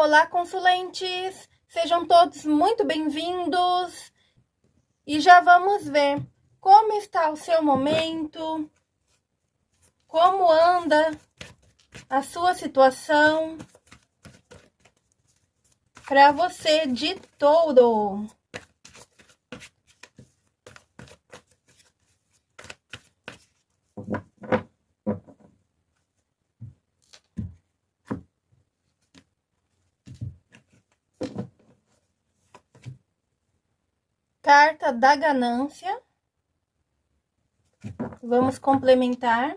Olá, consulentes! Sejam todos muito bem-vindos! E já vamos ver como está o seu momento, como anda a sua situação para você de touro. Carta da ganância. Vamos complementar.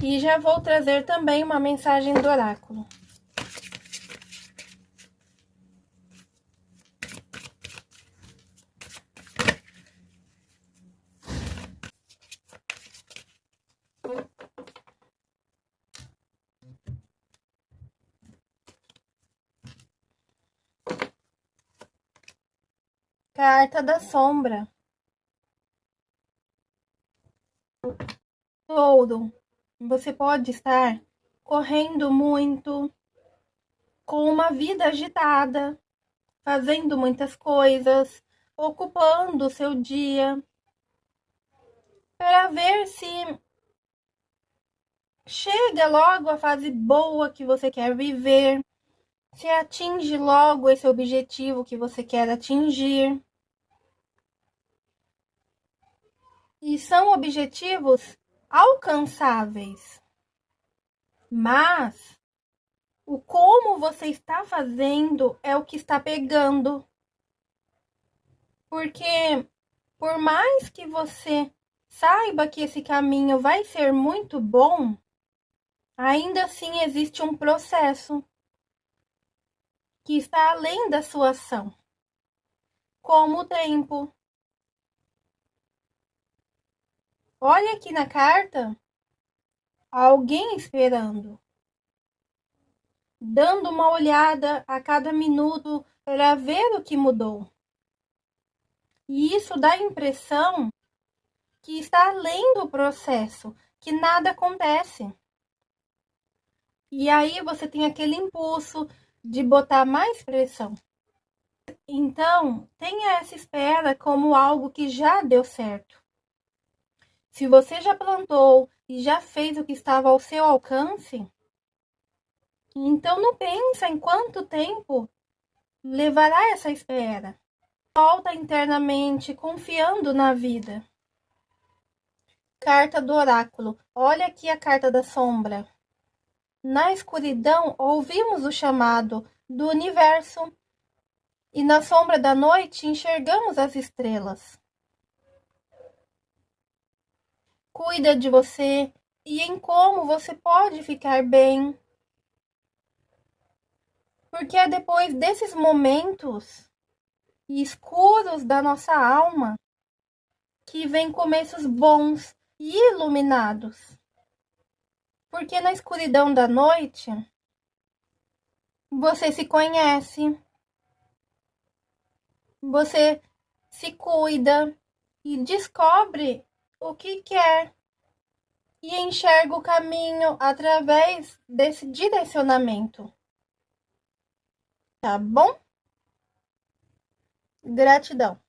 E já vou trazer também uma mensagem do oráculo. Carta da sombra. Ouro. Você pode estar correndo muito, com uma vida agitada, fazendo muitas coisas, ocupando o seu dia, para ver se chega logo a fase boa que você quer viver, se atinge logo esse objetivo que você quer atingir. E são objetivos alcançáveis. Mas o como você está fazendo é o que está pegando. Porque por mais que você saiba que esse caminho vai ser muito bom, ainda assim existe um processo que está além da sua ação, como o tempo, Olha aqui na carta alguém esperando, dando uma olhada a cada minuto para ver o que mudou. E isso dá a impressão que está além do processo, que nada acontece. E aí você tem aquele impulso de botar mais pressão. Então, tenha essa espera como algo que já deu certo. Se você já plantou e já fez o que estava ao seu alcance, então não pensa em quanto tempo levará essa espera. Volta internamente, confiando na vida. Carta do oráculo. Olha aqui a carta da sombra. Na escuridão, ouvimos o chamado do universo, e na sombra da noite enxergamos as estrelas. Cuida de você e em como você pode ficar bem. Porque é depois desses momentos escuros da nossa alma que vem começos bons e iluminados. Porque na escuridão da noite você se conhece, você se cuida e descobre o que quer e enxerga o caminho através desse direcionamento. Tá bom? Gratidão.